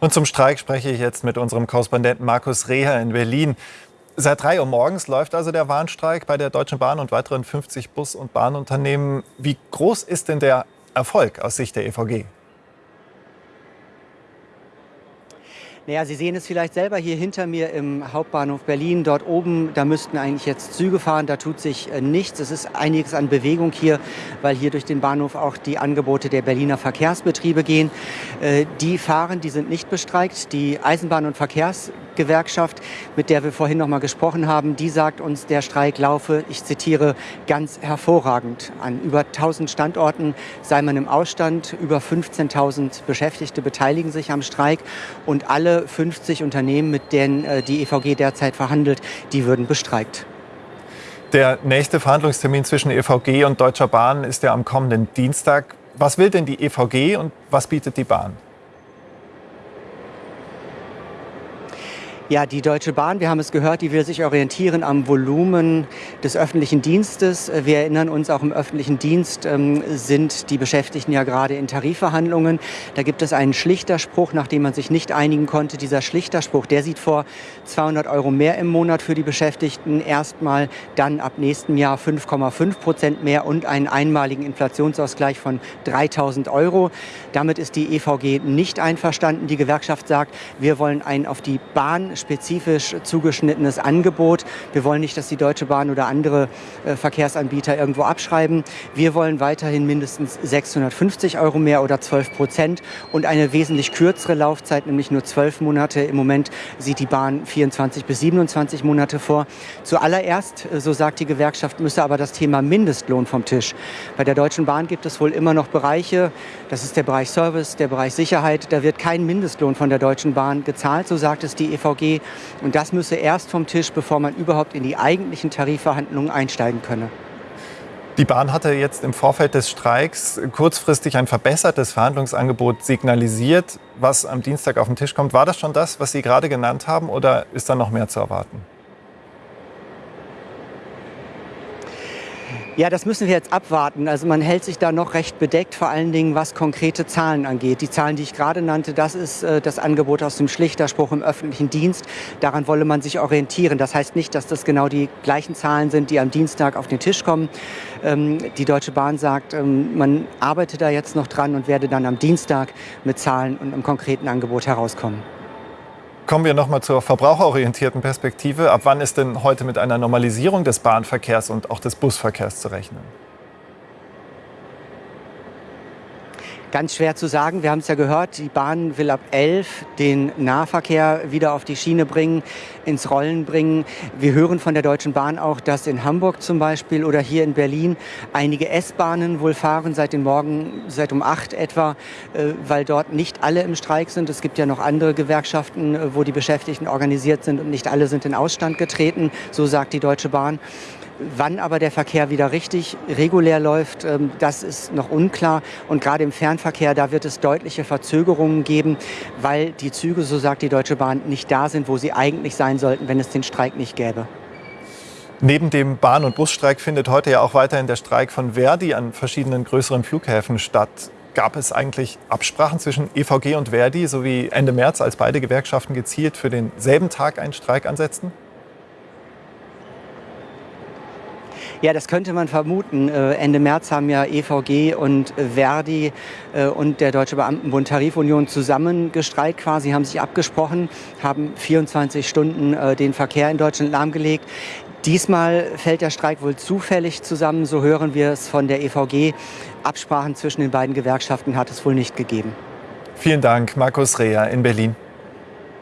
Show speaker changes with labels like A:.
A: Und zum Streik spreche ich jetzt mit unserem Korrespondenten Markus Reher in Berlin. Seit 3 Uhr morgens läuft also der Warnstreik bei der Deutschen Bahn und weiteren 50 Bus- und Bahnunternehmen. Wie groß ist denn der Erfolg aus Sicht der EVG?
B: Naja, Sie sehen es vielleicht selber hier hinter mir im Hauptbahnhof Berlin. Dort oben, da müssten eigentlich jetzt Züge fahren. Da tut sich äh, nichts. Es ist einiges an Bewegung hier, weil hier durch den Bahnhof auch die Angebote der Berliner Verkehrsbetriebe gehen. Äh, die fahren, die sind nicht bestreikt. Die Eisenbahn- und Verkehrsgewerkschaft, mit der wir vorhin noch mal gesprochen haben, die sagt uns, der Streik laufe, ich zitiere, ganz hervorragend. An über 1000 Standorten sei man im Ausstand. Über 15.000 Beschäftigte beteiligen sich am Streik und alle alle 50 Unternehmen, mit denen äh, die EVG derzeit verhandelt, die würden bestreikt.
A: Der nächste Verhandlungstermin zwischen EVG und Deutscher Bahn ist ja am kommenden Dienstag. Was will denn die EVG und was bietet die Bahn?
B: Ja, die Deutsche Bahn, wir haben es gehört, die will sich orientieren am Volumen des öffentlichen Dienstes. Wir erinnern uns, auch im öffentlichen Dienst ähm, sind die Beschäftigten ja gerade in Tarifverhandlungen. Da gibt es einen Schlichterspruch, nachdem man sich nicht einigen konnte. Dieser Schlichterspruch, der sieht vor 200 Euro mehr im Monat für die Beschäftigten. Erstmal dann ab nächstem Jahr 5,5 Prozent mehr und einen einmaligen Inflationsausgleich von 3000 Euro. Damit ist die EVG nicht einverstanden. Die Gewerkschaft sagt, wir wollen ein auf die Bahn spezifisch zugeschnittenes Angebot. Wir wollen nicht, dass die Deutsche Bahn oder andere äh, Verkehrsanbieter irgendwo abschreiben. Wir wollen weiterhin mindestens 650 Euro mehr oder 12 Prozent und eine wesentlich kürzere Laufzeit, nämlich nur 12 Monate. Im Moment sieht die Bahn 24 bis 27 Monate vor. Zuallererst, äh, so sagt die Gewerkschaft, müsse aber das Thema Mindestlohn vom Tisch. Bei der Deutschen Bahn gibt es wohl immer noch Bereiche, das ist der Bereich Service, der Bereich Sicherheit, da wird kein Mindestlohn von der Deutschen Bahn gezahlt, so sagt es die EVG. Und das müsse erst vom Tisch, bevor man überhaupt in die eigentlichen Tarifverhandlungen einsteigen könne.
A: Die Bahn hatte jetzt im Vorfeld des Streiks kurzfristig ein verbessertes Verhandlungsangebot signalisiert, was am Dienstag auf den Tisch kommt. War das schon das, was Sie gerade genannt haben, oder ist da noch mehr zu erwarten?
B: Ja, das müssen wir jetzt abwarten. Also man hält sich da noch recht bedeckt, vor allen Dingen was konkrete Zahlen angeht. Die Zahlen, die ich gerade nannte, das ist äh, das Angebot aus dem Schlichterspruch im öffentlichen Dienst. Daran wolle man sich orientieren. Das heißt nicht, dass das genau die gleichen Zahlen sind, die am Dienstag auf den Tisch kommen. Ähm, die Deutsche Bahn sagt, ähm, man arbeitet da jetzt noch dran und werde dann am Dienstag mit Zahlen und einem konkreten Angebot herauskommen.
A: Kommen wir noch mal zur verbraucherorientierten Perspektive. Ab wann ist denn heute mit einer Normalisierung des Bahnverkehrs und auch des Busverkehrs zu rechnen?
B: Ganz schwer zu sagen. Wir haben es ja gehört, die Bahn will ab 11 den Nahverkehr wieder auf die Schiene bringen, ins Rollen bringen. Wir hören von der Deutschen Bahn auch, dass in Hamburg zum Beispiel oder hier in Berlin einige S-Bahnen wohl fahren seit dem Morgen, seit um 8 etwa, äh, weil dort nicht alle im Streik sind. Es gibt ja noch andere Gewerkschaften, äh, wo die Beschäftigten organisiert sind und nicht alle sind in Ausstand getreten. So sagt die Deutsche Bahn. Wann aber der Verkehr wieder richtig regulär läuft, ähm, das ist noch unklar. Und gerade im Fernverkehr, da wird es deutliche Verzögerungen geben, weil die Züge, so sagt die Deutsche Bahn, nicht da sind, wo sie eigentlich sein sollten, wenn es den Streik nicht gäbe.
A: Neben dem Bahn- und Busstreik findet heute ja auch weiterhin der Streik von Verdi an verschiedenen größeren Flughäfen statt. Gab es eigentlich Absprachen zwischen EVG und Verdi, sowie Ende März, als beide Gewerkschaften gezielt für denselben Tag einen Streik ansetzten?
B: Ja, das könnte man vermuten. Äh, Ende März haben ja EVG und Verdi äh, und der Deutsche Beamtenbund Tarifunion zusammen gestreikt quasi, haben sich abgesprochen, haben 24 Stunden äh, den Verkehr in Deutschland lahmgelegt. Diesmal fällt der Streik wohl zufällig zusammen, so hören wir es von der EVG. Absprachen zwischen den beiden Gewerkschaften hat es wohl nicht gegeben.
A: Vielen Dank, Markus Reher in Berlin.